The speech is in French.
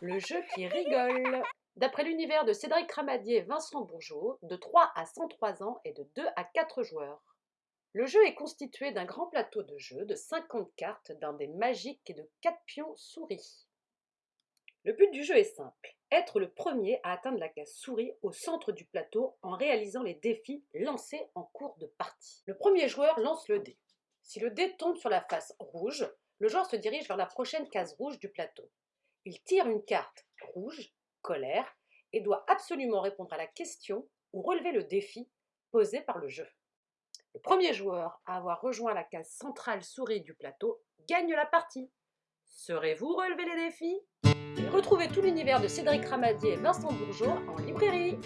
Le jeu qui rigole. D'après l'univers de Cédric Ramadier et Vincent Bourgeot, de 3 à 103 ans et de 2 à 4 joueurs. Le jeu est constitué d'un grand plateau de jeu de 50 cartes, d'un dé magique et de 4 pions souris. Le but du jeu est simple, être le premier à atteindre la case souris au centre du plateau en réalisant les défis lancés en cours de partie. Le premier joueur lance le dé. Si le dé tombe sur la face rouge, le joueur se dirige vers la prochaine case rouge du plateau. Il tire une carte rouge, colère, et doit absolument répondre à la question ou relever le défi posé par le jeu. Le premier joueur à avoir rejoint la case centrale souris du plateau gagne la partie. Serez-vous relevé les défis? Retrouvez tout l'univers de Cédric Ramadier et Vincent Bourgeot en librairie.